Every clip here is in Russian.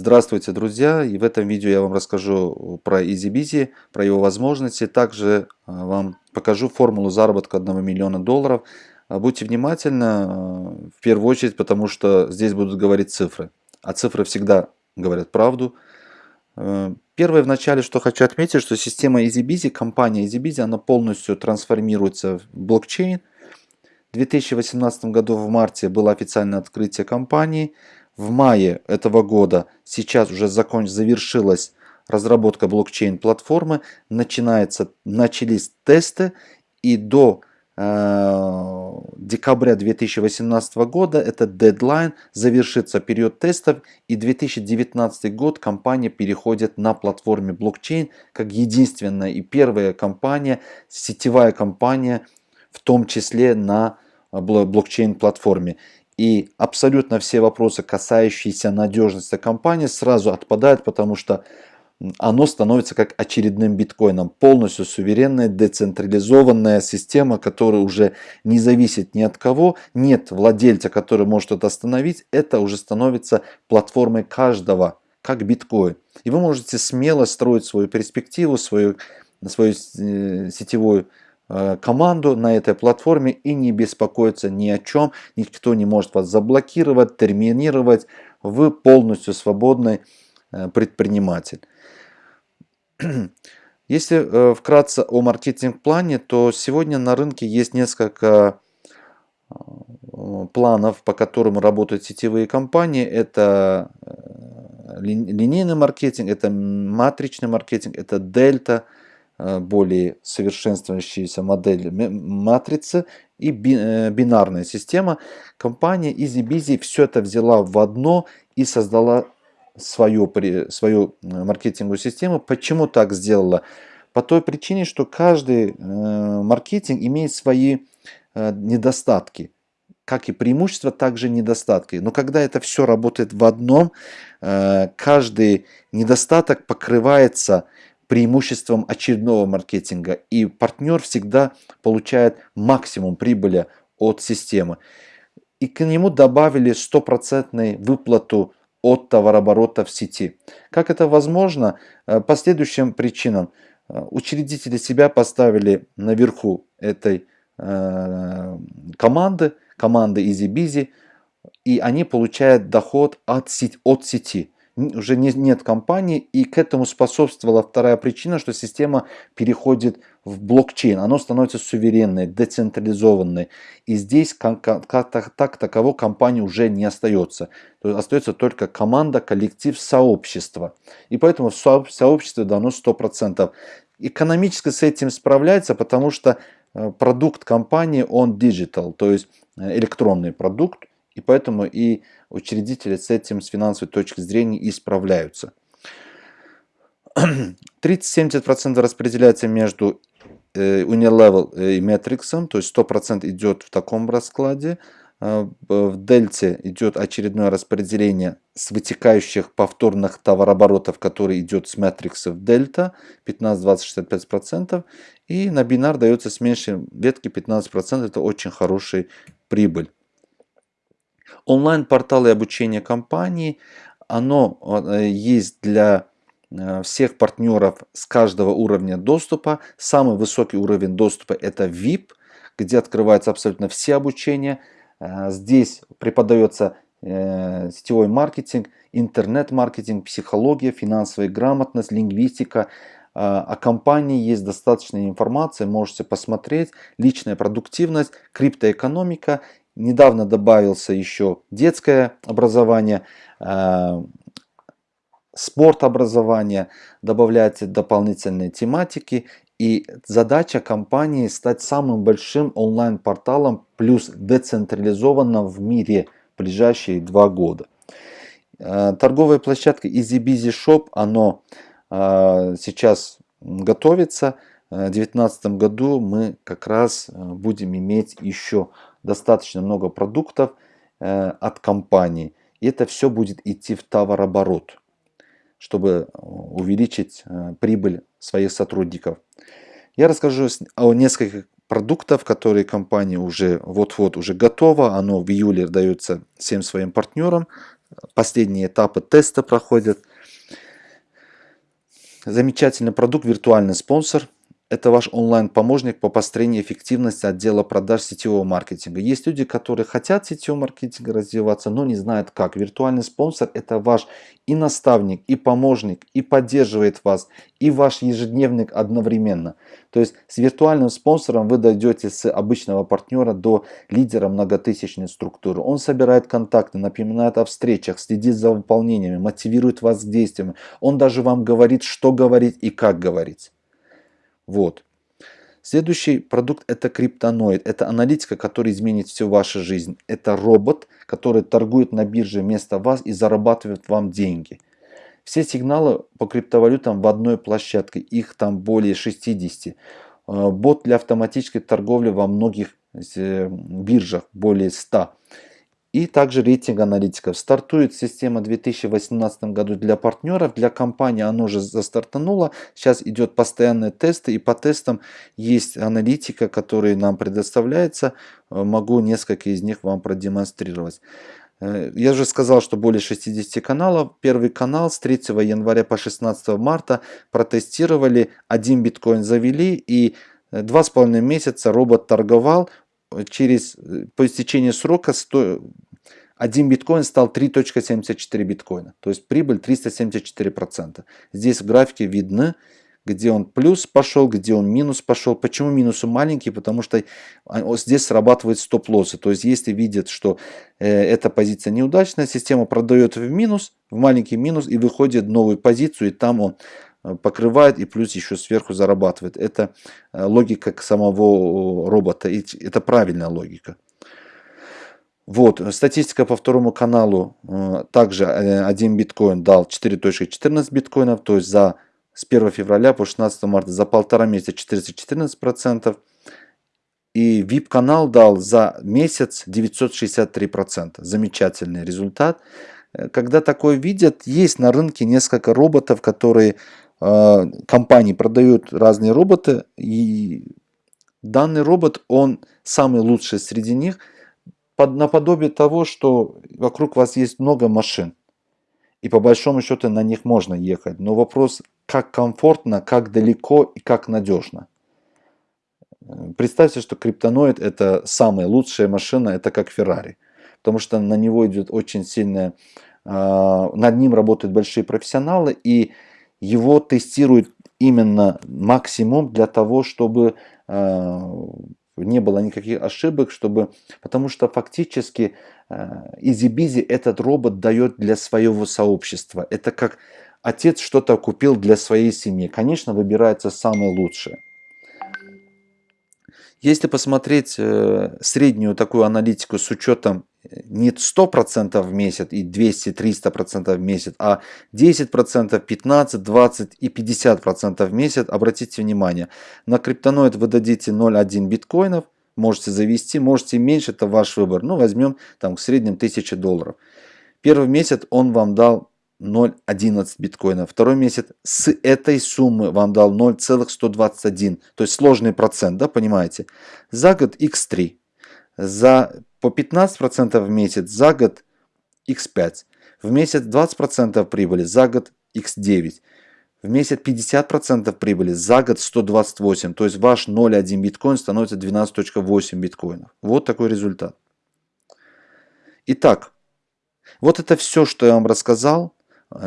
Здравствуйте, друзья! И в этом видео я вам расскажу про EasyBizy, про его возможности. Также а, вам покажу формулу заработка 1 миллиона долларов. А, будьте внимательны, в первую очередь, потому что здесь будут говорить цифры. А цифры всегда говорят правду. Первое вначале, что хочу отметить, что система EasyBizy, компания EasyBizy, она полностью трансформируется в блокчейн. В 2018 году в марте было официальное открытие компании. В мае этого года сейчас уже закон, завершилась разработка блокчейн-платформы. Начинается, начались тесты и до э, декабря 2018 года этот дедлайн завершится период тестов и 2019 год компания переходит на платформе блокчейн как единственная и первая компания, сетевая компания в том числе на блокчейн-платформе. И абсолютно все вопросы, касающиеся надежности компании, сразу отпадают, потому что оно становится как очередным биткоином. Полностью суверенная, децентрализованная система, которая уже не зависит ни от кого. Нет владельца, который может это остановить. Это уже становится платформой каждого, как биткоин. И вы можете смело строить свою перспективу, свою, свою э, сетевую команду на этой платформе и не беспокоиться ни о чем. Никто не может вас заблокировать, терминировать. Вы полностью свободный э, предприниматель. Если э, вкратце о маркетинг-плане, то сегодня на рынке есть несколько планов, по которым работают сетевые компании. Это линейный маркетинг, это матричный маркетинг, это дельта – Э, более совершенствующаяся модель матрицы и э, бинарная система. Компания EasyBizy все это взяла в одно и создала свою, свою э, маркетинговую систему. Почему так сделала? По той причине, что каждый маркетинг имеет свои недостатки как и преимущества, также недостатки. Но когда это все работает в одном, каждый недостаток покрывается преимуществом очередного маркетинга. И партнер всегда получает максимум прибыли от системы. И к нему добавили стопроцентную выплату от товарооборота в сети. Как это возможно? Э, по следующим причинам. Э, учредители себя поставили наверху этой э, команды, команды EasyBizy, и они получают доход от сети. От сети уже не, нет компании, и к этому способствовала вторая причина, что система переходит в блокчейн, оно становится суверенной, децентрализованной, и здесь так, так таково компании уже не остается, то есть остается только команда, коллектив, сообщество, и поэтому в сообществе дано 100%. Экономически с этим справляется, потому что э, продукт компании, он digital, то есть э, электронный продукт, и поэтому и учредители с этим с финансовой точки зрения и справляются. 30-70% распределяется между э, Unilevel и Matrix, то есть 100% идет в таком раскладе. Э, в дельте идет очередное распределение с вытекающих повторных товарооборотов, который идет с Matrix в дельта 15-20-65%. И на бинар дается с меньшей ветки 15%, это очень хорошая прибыль. Онлайн-порталы обучения компании, оно э, есть для э, всех партнеров с каждого уровня доступа. Самый высокий уровень доступа это VIP, где открываются абсолютно все обучения. Э, здесь преподается сетевой маркетинг, интернет-маркетинг, психология, финансовая грамотность, лингвистика. О компании есть достаточная информация, можете посмотреть. Личная продуктивность, криптоэкономика Недавно добавился еще детское образование, э, спорт образование, добавляются дополнительные тематики. И задача компании стать самым большим онлайн-порталом плюс децентрализованным в мире в ближайшие два года. Э, торговая площадка EasyBizy Shop, оно э, сейчас готовится. В 2019 году мы как раз будем иметь еще достаточно много продуктов э, от компании. И это все будет идти в товарооборот, чтобы увеличить э, прибыль своих сотрудников. Я расскажу о нескольких продуктов, которые компания уже вот-вот уже готова. Оно в июле дается всем своим партнерам. последние этапы теста проходят. Замечательный продукт, виртуальный спонсор – это ваш онлайн-помощник по построению эффективности отдела продаж сетевого маркетинга. Есть люди, которые хотят сетевого маркетинга развиваться, но не знают как. Виртуальный спонсор – это ваш и наставник, и помощник, и поддерживает вас, и ваш ежедневник одновременно. То есть с виртуальным спонсором вы дойдете с обычного партнера до лидера многотысячной структуры. Он собирает контакты, напоминает о встречах, следит за выполнениями, мотивирует вас к действиям. Он даже вам говорит, что говорить и как говорить. Вот. Следующий продукт это криптоноид. Это аналитика, которая изменит всю вашу жизнь. Это робот, который торгует на бирже вместо вас и зарабатывает вам деньги. Все сигналы по криптовалютам в одной площадке. Их там более 60. Э, бот для автоматической торговли во многих э, биржах более 100. И также рейтинг аналитиков. Стартует система в 2018 году для партнеров, для компании оно уже застартануло. Сейчас идет постоянные тесты и по тестам есть аналитика, которая нам предоставляется. Э, могу несколько из них вам продемонстрировать. Э, я уже сказал, что более 60 каналов. Первый канал с 3 января по 16 марта протестировали, один биткоин завели и э, два с половиной месяца робот торговал, через, э, по истечении срока 100, 1 биткоин стал 3.74 биткоина. То есть прибыль 374%. Здесь в графике видно, где он плюс пошел, где он минус пошел. Почему минусы маленькие? Потому что здесь срабатывает стоп-лоссы. То есть если видят, что э, эта позиция неудачная, система продает в минус, в маленький минус и выходит в новую позицию, и там он покрывает и плюс еще сверху зарабатывает. Это э, логика самого робота, и это правильная логика. Вот, статистика по второму каналу. Э, также один биткоин дал 4.14 биткоинов, то есть за с 1 февраля по 16 марта за полтора месяца 414%. И VIP-канал дал за месяц 963%. Замечательный результат. Когда такое видят, есть на рынке несколько роботов, которые компании продают разные роботы, и данный робот, он самый лучший среди них, под, наподобие того, что вокруг вас есть много машин, и по большому счету на них можно ехать. Но вопрос, как комфортно, как далеко и как надежно. Представьте, что криптоноид это самая лучшая машина, это как Феррари. Потому что на него идет очень сильная, а, над ним работают большие профессионалы, и его тестируют именно максимум для того, чтобы э, не было никаких ошибок, чтобы, потому что фактически EasyBizzi э, этот робот дает для своего сообщества. Это как отец что-то купил для своей семьи. Конечно, выбирается самое лучшее. Если посмотреть э, среднюю такую аналитику с учетом не 100% в месяц и 200-300% в месяц, а 10%, 15, 20 и 50% в месяц. Обратите внимание, на криптоноид вы дадите 0,1 биткоинов, можете завести, можете меньше, это ваш выбор. Ну, возьмем там в среднем 1000 долларов. Первый месяц он вам дал 0,11 биткоина. Второй месяц с этой суммы вам дал 0,121. То есть сложный процент, да, понимаете? За год x3. За по 15% в месяц за год x5, в месяц 20% прибыли за год x9, в месяц 50% прибыли за год 128, то есть ваш 0,1 биткоин становится 12.8 биткоинов. Вот такой результат. Итак, вот это все, что я вам рассказал.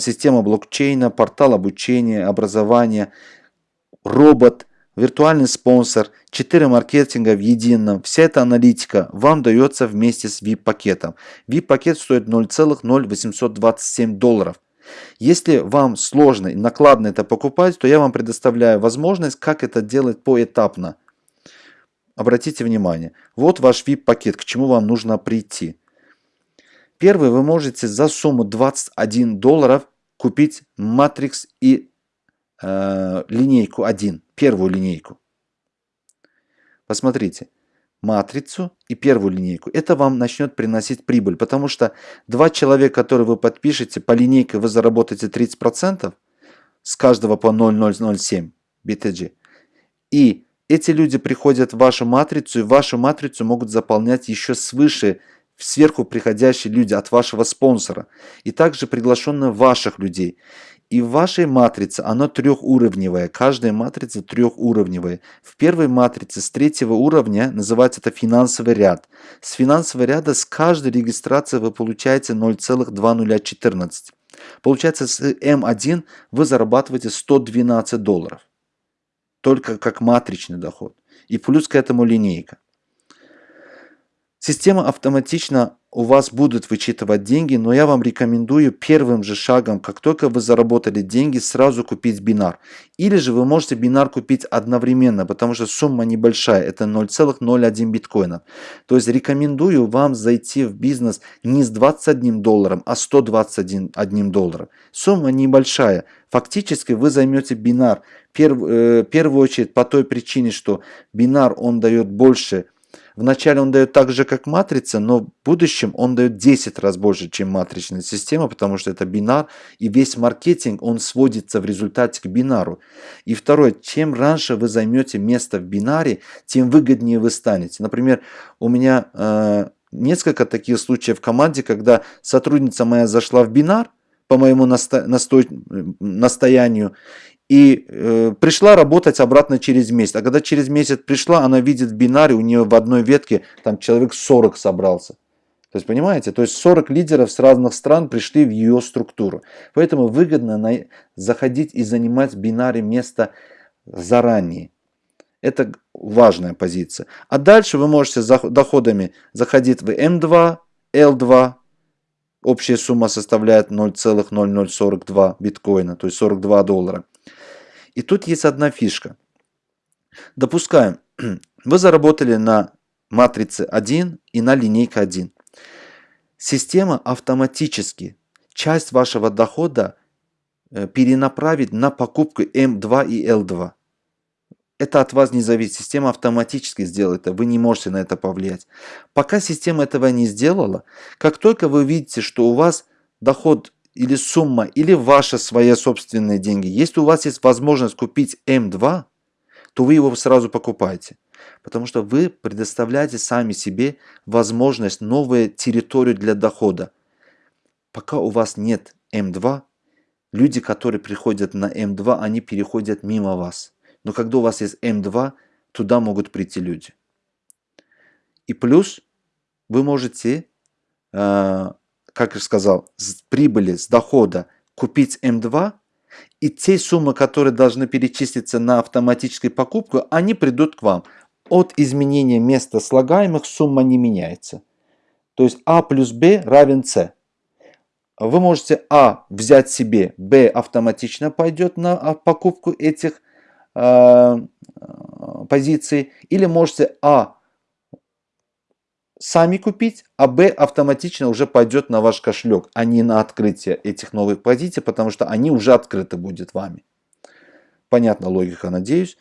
Система блокчейна, портал обучения, образования, робот, виртуальный спонсор, 4 маркетинга в едином. Вся эта аналитика вам дается вместе с VIP-пакетом. VIP-пакет стоит 0,0827 долларов. Если вам сложно и накладно это покупать, то я вам предоставляю возможность, как это делать поэтапно. Обратите внимание, вот ваш VIP-пакет, к чему вам нужно прийти. Первый вы можете за сумму 21 долларов купить Matrix и э, линейку 1 первую линейку. Посмотрите, матрицу и первую линейку. Это вам начнет приносить прибыль, потому что два человека, которые вы подпишете, по линейке вы заработаете 30% с каждого по 0,007 BTG. И эти люди приходят в вашу матрицу, и вашу матрицу могут заполнять еще свыше сверху приходящие люди от вашего спонсора и также приглашенные ваших людей. И в вашей матрице она трехуровневая, каждая матрица трехуровневая. В первой матрице с третьего уровня называется это финансовый ряд. С финансового ряда с каждой регистрации вы получаете 0,2014. Получается с М1 вы зарабатываете 112 долларов. Только как матричный доход. И плюс к этому линейка. Система автоматично у вас будут вычитывать деньги, но я вам рекомендую первым же шагом, как только вы заработали деньги, сразу купить бинар. Или же вы можете бинар купить одновременно, потому что сумма небольшая, это 0,01 биткоина. То есть рекомендую вам зайти в бизнес не с 21 долларом, а 121 долларом. Сумма небольшая. Фактически вы займете бинар. Э, первую очередь по той причине, что бинар он дает больше Вначале он дает так же, как матрица, но в будущем он дает 10 раз больше, чем матричная система, потому что это бинар, и весь маркетинг, он сводится в результате к бинару. И второе, чем раньше вы займете место в бинаре, тем выгоднее вы станете. Например, у меня э, несколько таких случаев в команде, когда сотрудница моя зашла в бинар, по моему насто... насто... настоянию, и э, пришла работать обратно через месяц. А когда через месяц пришла, она видит в бинаре, у нее в одной ветке там человек 40 собрался. То есть, понимаете, то есть 40 лидеров с разных стран пришли в ее структуру. Поэтому выгодно на, заходить и занимать в бинаре место заранее. Это важная позиция. А дальше вы можете за доходами заходить в М2, L2. Общая сумма составляет 0,0042 биткоина, то есть 42 доллара. И тут есть одна фишка. Допускаем, вы заработали на матрице 1 и на линейке 1. Система автоматически часть вашего дохода э, перенаправит на покупку М2 и Л2. Это от вас не зависит. Система автоматически сделает это. Вы не можете на это повлиять. Пока система этого не сделала, как только вы видите, что у вас доход или сумма, или ваши свои собственные деньги, если у вас есть возможность купить М2, то вы его сразу покупаете. Потому что вы предоставляете сами себе возможность, новую территорию для дохода. Пока у вас нет М2, люди, которые приходят на М2, они переходят мимо вас. Но когда у вас есть М2, туда могут прийти люди. И плюс вы можете э, как я сказал, с прибыли, с дохода купить М2, и те суммы, которые должны перечислиться на автоматическую покупку, они придут к вам. От изменения места слагаемых сумма не меняется. То есть А плюс Б равен С. Вы можете А взять себе, Б автоматично пойдет на а, покупку этих э, позиций, или можете А сами купить, а Б автоматично уже пойдет на ваш кошелек, а не на открытие этих новых позиций, потому что они уже открыты будет вами. Понятна логика, надеюсь.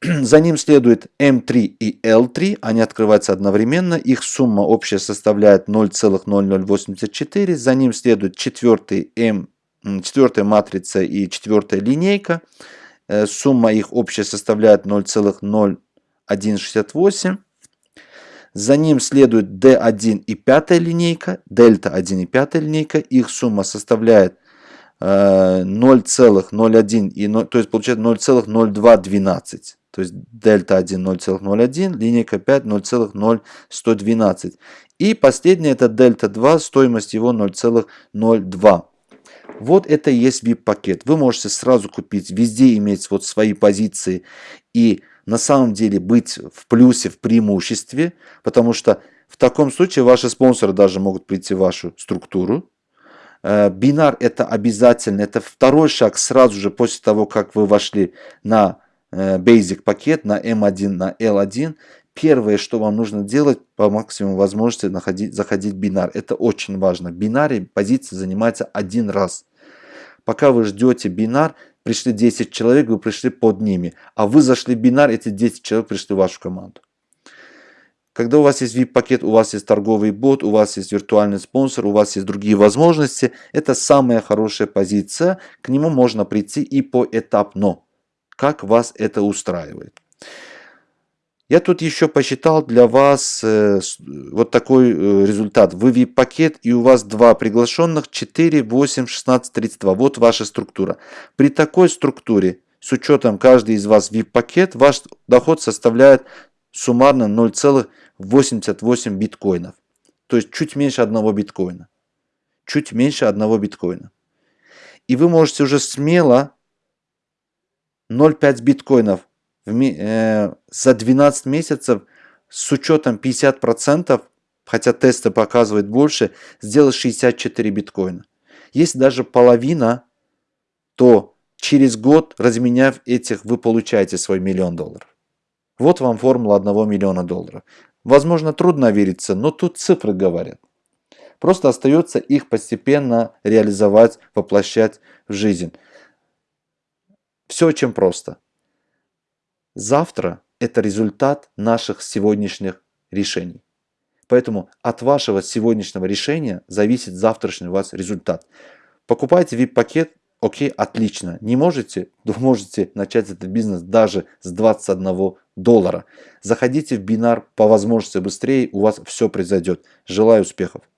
За ним следует М3 и L3, они открываются одновременно, их сумма общая составляет 0,0084. За ним следует четвертый М, четвертая матрица и четвертая линейка. Э, сумма их общая составляет 0,0168. За ним следует D1 и пятая линейка, дельта 1 и пятая линейка. Их сумма составляет 0,01, и 0, то есть получается 0,0212. То есть дельта 1 0,01, линейка 5 0,0112. И последняя это дельта 2, стоимость его 0,02. Вот это и есть VIP-пакет. Вы можете сразу купить, везде иметь вот свои позиции и на самом деле быть в плюсе, в преимуществе, потому что в таком случае ваши спонсоры даже могут прийти в вашу структуру. Э, бинар это обязательно, это второй шаг сразу же после того, как вы вошли на э, Basic пакет, на M1, на L1. Первое, что вам нужно делать, по максимуму возможности находить, заходить в бинар. Это очень важно. В бинаре позиция занимается один раз. Пока вы ждете бинар, пришли 10 человек, вы пришли под ними. А вы зашли в бинар, эти 10 человек пришли в вашу команду. Когда у вас есть VIP-пакет, у вас есть торговый бот, у вас есть виртуальный спонсор, у вас есть другие возможности, это самая хорошая позиция. К нему можно прийти и поэтапно, как вас это устраивает. Я тут еще посчитал для вас э, вот такой э, результат. Вы VIP-пакет и у вас два приглашенных 4, 8, 16, 32. Вот ваша структура. При такой структуре, с учетом каждый из вас VIP-пакет, ваш доход составляет суммарно 0,88 биткоинов. То есть чуть меньше одного биткоина. Чуть меньше одного биткоина. И вы можете уже смело 0,5 биткоинов за 12 месяцев с учетом 50%, хотя тесты показывают больше, сделать 64 биткоина. Если даже половина, то через год, разменяв этих, вы получаете свой миллион долларов. Вот вам формула 1 миллиона долларов. Возможно, трудно вериться, но тут цифры говорят. Просто остается их постепенно реализовать, воплощать в жизнь. Все очень просто. Завтра – это результат наших сегодняшних решений. Поэтому от вашего сегодняшнего решения зависит завтрашний у вас результат. Покупайте VIP-пакет, окей, отлично. Не можете, то можете начать этот бизнес даже с 21 доллара. Заходите в бинар по возможности быстрее, у вас все произойдет. Желаю успехов!